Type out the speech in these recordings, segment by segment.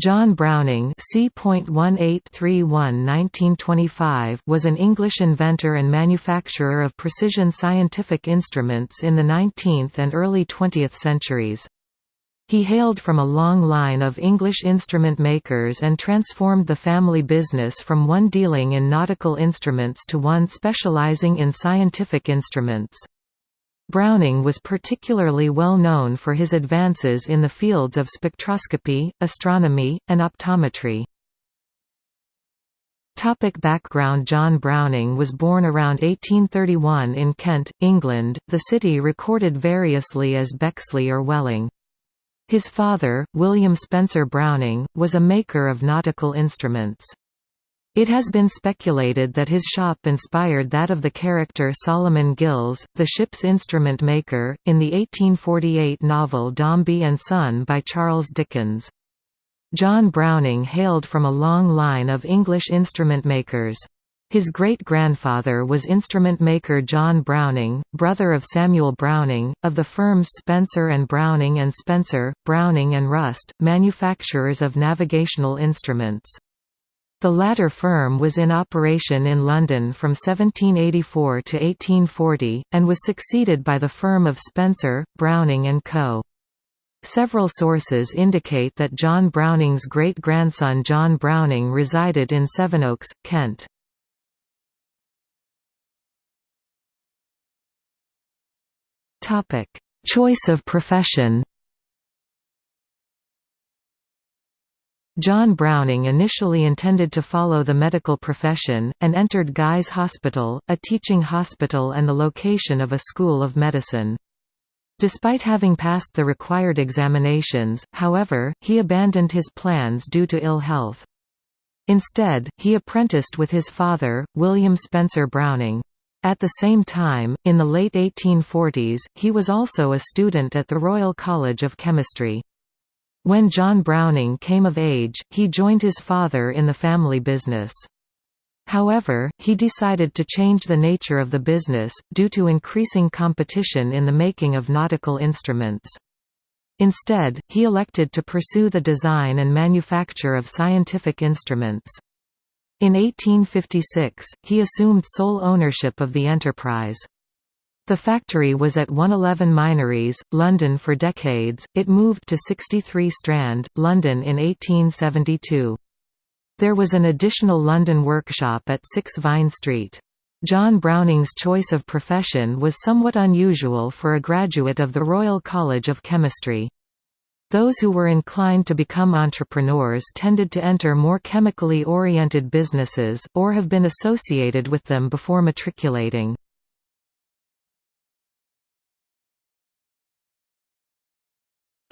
John Browning was an English inventor and manufacturer of precision scientific instruments in the 19th and early 20th centuries. He hailed from a long line of English instrument makers and transformed the family business from one dealing in nautical instruments to one specializing in scientific instruments. Browning was particularly well known for his advances in the fields of spectroscopy, astronomy, and optometry. Topic background John Browning was born around 1831 in Kent, England, the city recorded variously as Bexley or Welling. His father, William Spencer Browning, was a maker of nautical instruments. It has been speculated that his shop inspired that of the character Solomon Gills, the ship's instrument maker, in the 1848 novel Dombey and Son by Charles Dickens. John Browning hailed from a long line of English instrument makers. His great-grandfather was instrument maker John Browning, brother of Samuel Browning, of the firms Spencer and Browning and Spencer, Browning and Rust, manufacturers of navigational instruments. The latter firm was in operation in London from 1784 to 1840, and was succeeded by the firm of Spencer, Browning and Co. Several sources indicate that John Browning's great-grandson John Browning resided in Sevenoaks, Kent. Choice of profession John Browning initially intended to follow the medical profession, and entered Guy's Hospital, a teaching hospital and the location of a school of medicine. Despite having passed the required examinations, however, he abandoned his plans due to ill health. Instead, he apprenticed with his father, William Spencer Browning. At the same time, in the late 1840s, he was also a student at the Royal College of Chemistry. When John Browning came of age, he joined his father in the family business. However, he decided to change the nature of the business, due to increasing competition in the making of nautical instruments. Instead, he elected to pursue the design and manufacture of scientific instruments. In 1856, he assumed sole ownership of the enterprise. The factory was at 111 Minories, London for decades, it moved to 63 Strand, London in 1872. There was an additional London workshop at 6 Vine Street. John Browning's choice of profession was somewhat unusual for a graduate of the Royal College of Chemistry. Those who were inclined to become entrepreneurs tended to enter more chemically oriented businesses, or have been associated with them before matriculating.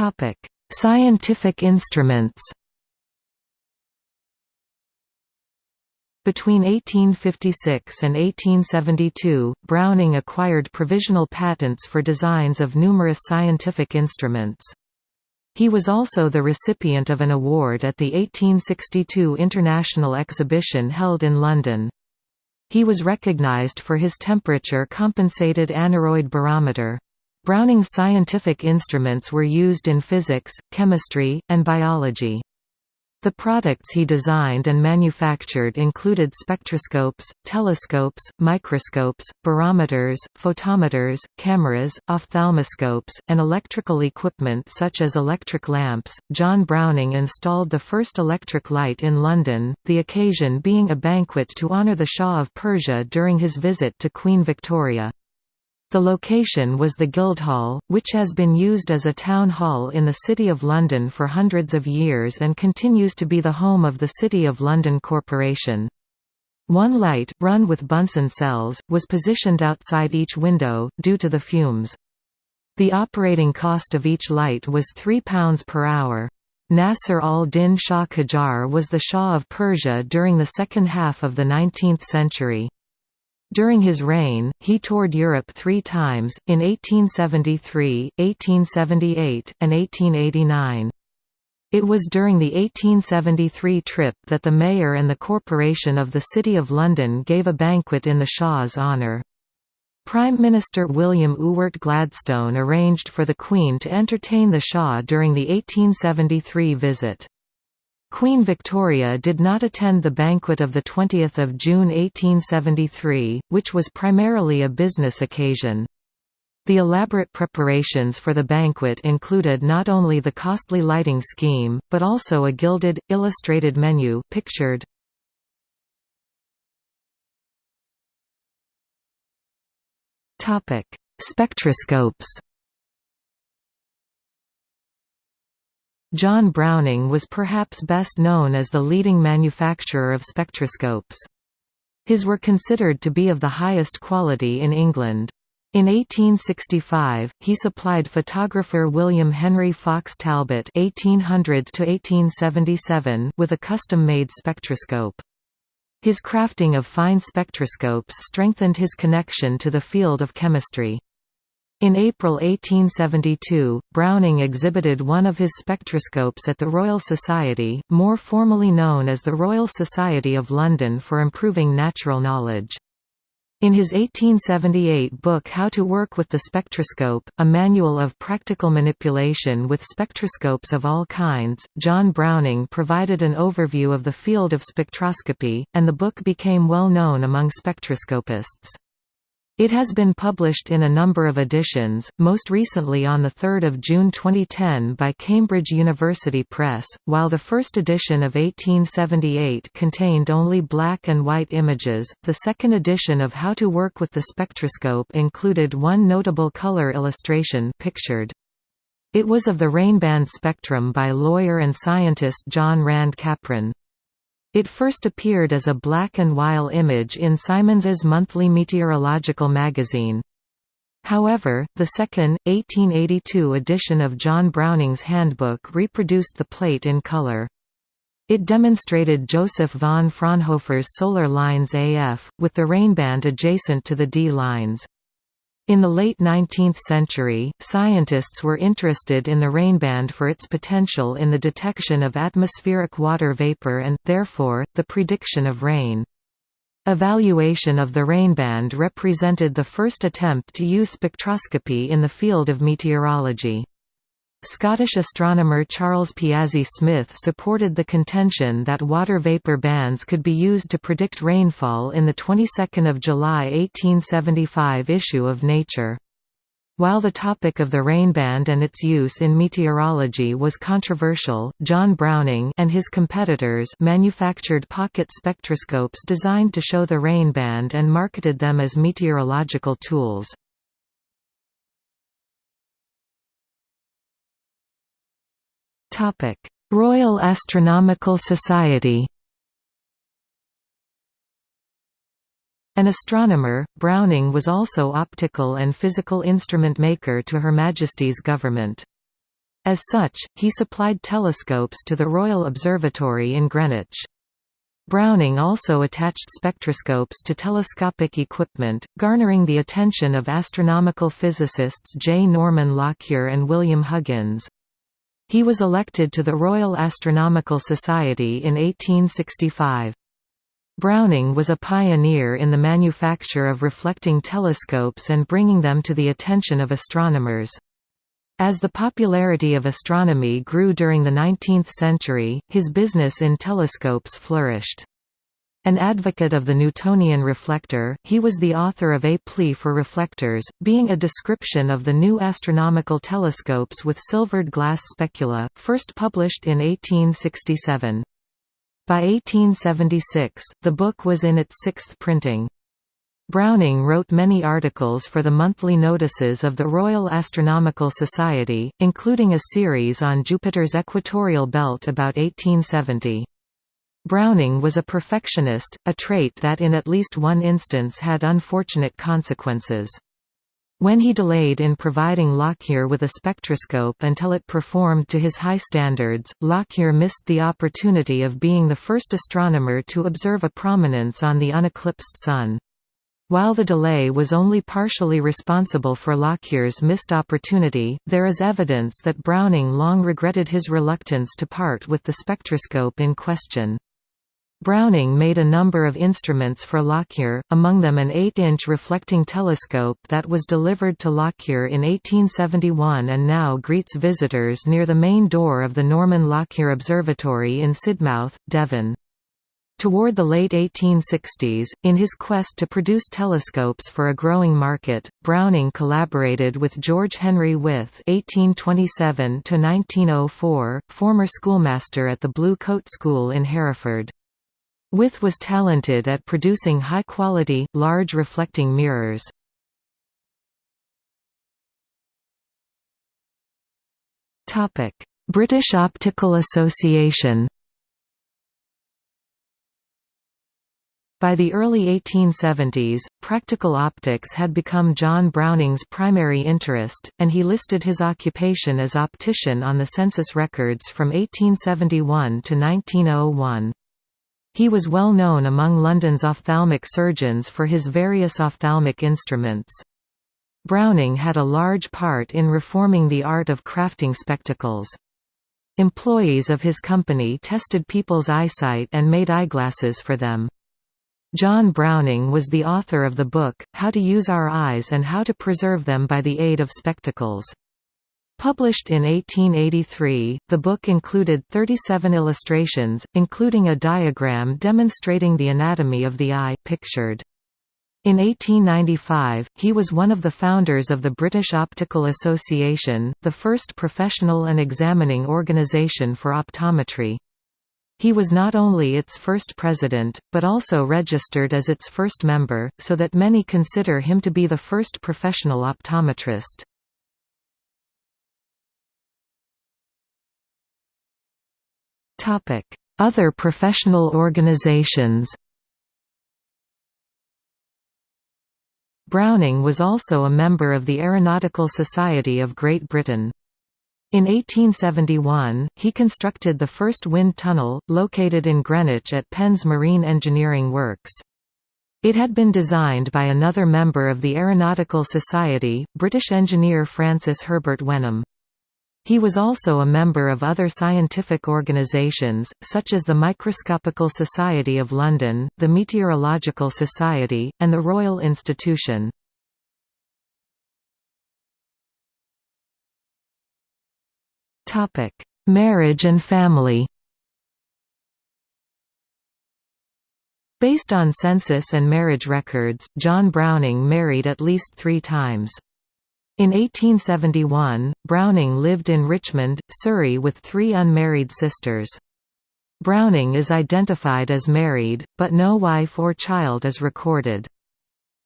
Topic: Scientific instruments. Between 1856 and 1872, Browning acquired provisional patents for designs of numerous scientific instruments. He was also the recipient of an award at the 1862 International Exhibition held in London. He was recognized for his temperature-compensated aneroid barometer. Browning's scientific instruments were used in physics, chemistry, and biology. The products he designed and manufactured included spectroscopes, telescopes, microscopes, barometers, photometers, cameras, ophthalmoscopes, and electrical equipment such as electric lamps. John Browning installed the first electric light in London, the occasion being a banquet to honour the Shah of Persia during his visit to Queen Victoria. The location was the Guildhall, which has been used as a town hall in the City of London for hundreds of years and continues to be the home of the City of London Corporation. One light, run with Bunsen cells, was positioned outside each window, due to the fumes. The operating cost of each light was £3 per hour. Nasser al-Din Shah Qajar was the Shah of Persia during the second half of the 19th century. During his reign, he toured Europe three times, in 1873, 1878, and 1889. It was during the 1873 trip that the mayor and the corporation of the City of London gave a banquet in the Shah's honour. Prime Minister William Ewart Gladstone arranged for the Queen to entertain the Shah during the 1873 visit. Queen Victoria did not attend the banquet of 20 June 1873, which was primarily a business occasion. The elaborate preparations for the banquet included not only the costly lighting scheme, but also a gilded, illustrated menu pictured. Spectroscopes John Browning was perhaps best known as the leading manufacturer of spectroscopes. His were considered to be of the highest quality in England. In 1865, he supplied photographer William Henry Fox Talbot (1800–1877) with a custom-made spectroscope. His crafting of fine spectroscopes strengthened his connection to the field of chemistry. In April 1872, Browning exhibited one of his spectroscopes at the Royal Society, more formally known as the Royal Society of London for Improving Natural Knowledge. In his 1878 book How to Work with the Spectroscope, a manual of practical manipulation with spectroscopes of all kinds, John Browning provided an overview of the field of spectroscopy, and the book became well known among spectroscopists. It has been published in a number of editions, most recently on 3 June 2010 by Cambridge University Press, while the first edition of 1878 contained only black and white images, the second edition of How to Work with the Spectroscope included one notable color illustration pictured. It was of the rainband spectrum by lawyer and scientist John Rand Capron. It first appeared as a black and white image in Symons's monthly meteorological magazine. However, the second, 1882 edition of John Browning's Handbook reproduced the plate in color. It demonstrated Joseph von Fraunhofer's solar lines AF, with the rainband adjacent to the D lines. In the late 19th century, scientists were interested in the rainband for its potential in the detection of atmospheric water vapor and, therefore, the prediction of rain. Evaluation of the rainband represented the first attempt to use spectroscopy in the field of meteorology. Scottish astronomer Charles Piazzi Smyth supported the contention that water vapor bands could be used to predict rainfall in the 22nd of July 1875 issue of Nature. While the topic of the rainband and its use in meteorology was controversial, John Browning and his competitors manufactured pocket spectroscopes designed to show the rainband and marketed them as meteorological tools. Royal Astronomical Society An astronomer, Browning was also optical and physical instrument maker to Her Majesty's government. As such, he supplied telescopes to the Royal Observatory in Greenwich. Browning also attached spectroscopes to telescopic equipment, garnering the attention of astronomical physicists J. Norman Lockyer and William Huggins. He was elected to the Royal Astronomical Society in 1865. Browning was a pioneer in the manufacture of reflecting telescopes and bringing them to the attention of astronomers. As the popularity of astronomy grew during the 19th century, his business in telescopes flourished. An advocate of the Newtonian reflector, he was the author of A Plea for Reflectors, being a description of the new astronomical telescopes with silvered glass specula, first published in 1867. By 1876, the book was in its sixth printing. Browning wrote many articles for the monthly notices of the Royal Astronomical Society, including a series on Jupiter's equatorial belt about 1870. Browning was a perfectionist, a trait that in at least one instance had unfortunate consequences. When he delayed in providing Lockyer with a spectroscope until it performed to his high standards, Lockyer missed the opportunity of being the first astronomer to observe a prominence on the uneclipsed Sun. While the delay was only partially responsible for Lockyer's missed opportunity, there is evidence that Browning long regretted his reluctance to part with the spectroscope in question. Browning made a number of instruments for Lockyer, among them an 8-inch reflecting telescope that was delivered to Lockyer in 1871 and now greets visitors near the main door of the Norman Lockyer Observatory in Sidmouth, Devon. Toward the late 1860s, in his quest to produce telescopes for a growing market, Browning collaborated with George Henry With (1827–1904), former schoolmaster at the Blue Coat School in Hereford. With was talented at producing high-quality, large reflecting mirrors. British Optical Association By the early 1870s, practical optics had become John Browning's primary interest, and he listed his occupation as optician on the census records from 1871 to 1901. He was well known among London's ophthalmic surgeons for his various ophthalmic instruments. Browning had a large part in reforming the art of crafting spectacles. Employees of his company tested people's eyesight and made eyeglasses for them. John Browning was the author of the book, How to Use Our Eyes and How to Preserve Them by the Aid of Spectacles. Published in 1883, the book included 37 illustrations, including a diagram demonstrating the anatomy of the eye, pictured. In 1895, he was one of the founders of the British Optical Association, the first professional and examining organisation for optometry. He was not only its first president, but also registered as its first member, so that many consider him to be the first professional optometrist. Other professional organizations Browning was also a member of the Aeronautical Society of Great Britain. In 1871, he constructed the first wind tunnel, located in Greenwich at Penn's Marine Engineering Works. It had been designed by another member of the Aeronautical Society, British engineer Francis Herbert Wenham. He was also a member of other scientific organisations, such as the Microscopical Society of London, the Meteorological Society, and the Royal Institution. Marriage and family Based on census and marriage records, John Browning married at least three times. In 1871, Browning lived in Richmond, Surrey with three unmarried sisters. Browning is identified as married, but no wife or child is recorded.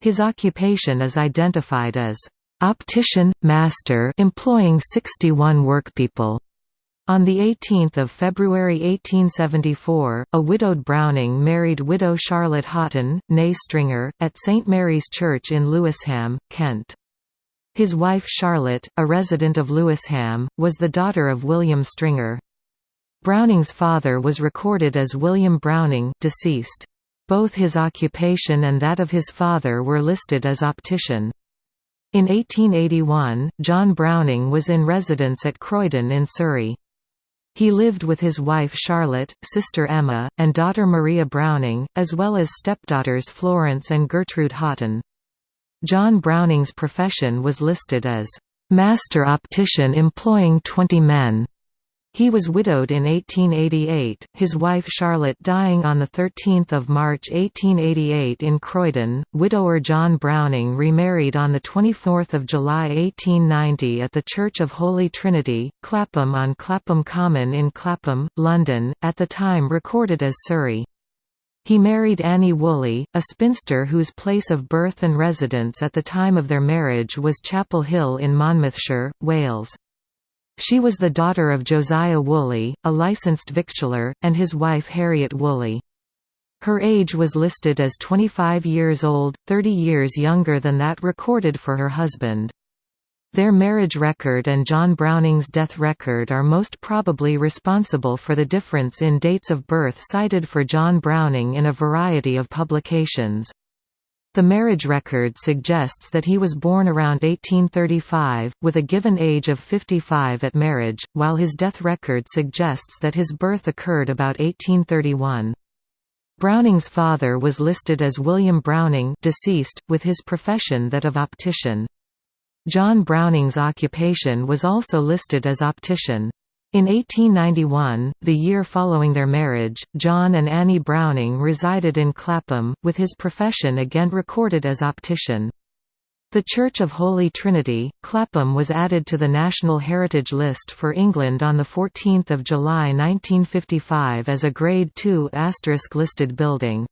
His occupation is identified as optician, master employing 61 workpeople. On 18 February 1874, a widowed Browning married widow Charlotte Houghton, née Stringer, at St Mary's Church in Lewisham, Kent. His wife Charlotte, a resident of Lewisham, was the daughter of William Stringer. Browning's father was recorded as William Browning deceased. Both his occupation and that of his father were listed as optician. In 1881, John Browning was in residence at Croydon in Surrey. He lived with his wife Charlotte, sister Emma, and daughter Maria Browning, as well as stepdaughters Florence and Gertrude Haughton. John Browning's profession was listed as, "...master optician employing 20 men." He was widowed in 1888, his wife Charlotte dying on 13 March 1888 in Croydon. Widower John Browning remarried on 24 July 1890 at the Church of Holy Trinity, Clapham on Clapham Common in Clapham, London, at the time recorded as Surrey. He married Annie Woolley, a spinster whose place of birth and residence at the time of their marriage was Chapel Hill in Monmouthshire, Wales. She was the daughter of Josiah Woolley, a licensed victualler, and his wife Harriet Woolley. Her age was listed as 25 years old, 30 years younger than that recorded for her husband. Their marriage record and John Browning's death record are most probably responsible for the difference in dates of birth cited for John Browning in a variety of publications. The marriage record suggests that he was born around 1835, with a given age of 55 at marriage, while his death record suggests that his birth occurred about 1831. Browning's father was listed as William Browning deceased, with his profession that of optician. John Browning's occupation was also listed as optician. In 1891, the year following their marriage, John and Annie Browning resided in Clapham, with his profession again recorded as optician. The Church of Holy Trinity, Clapham was added to the National Heritage List for England on 14 July 1955 as a Grade II listed building.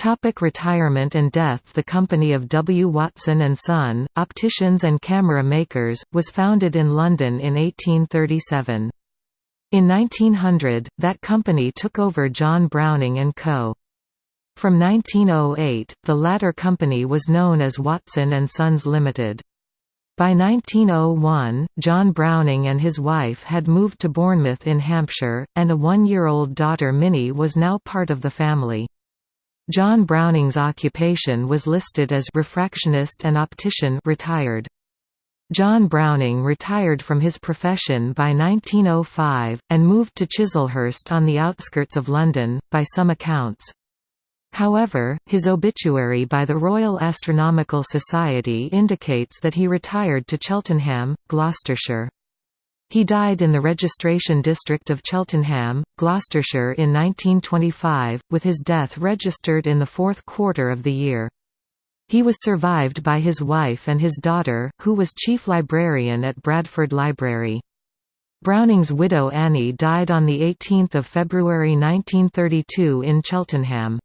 Topic retirement and death The company of W. Watson & Son, opticians and camera makers, was founded in London in 1837. In 1900, that company took over John Browning & Co. From 1908, the latter company was known as Watson & Sons Limited. By 1901, John Browning and his wife had moved to Bournemouth in Hampshire, and a one-year-old daughter Minnie was now part of the family. John Browning's occupation was listed as refractionist and optician retired. John Browning retired from his profession by 1905, and moved to Chislehurst on the outskirts of London, by some accounts. However, his obituary by the Royal Astronomical Society indicates that he retired to Cheltenham, Gloucestershire. He died in the registration district of Cheltenham, Gloucestershire in 1925, with his death registered in the fourth quarter of the year. He was survived by his wife and his daughter, who was chief librarian at Bradford Library. Browning's widow Annie died on 18 February 1932 in Cheltenham.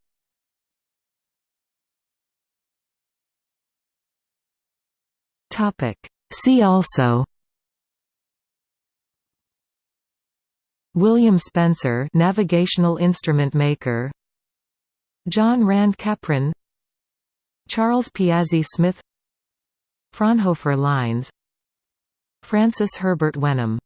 See also William Spencer navigational instrument maker. John Rand Capron. Charles Piazzi Smyth. Fraunhofer lines. Francis Herbert Wenham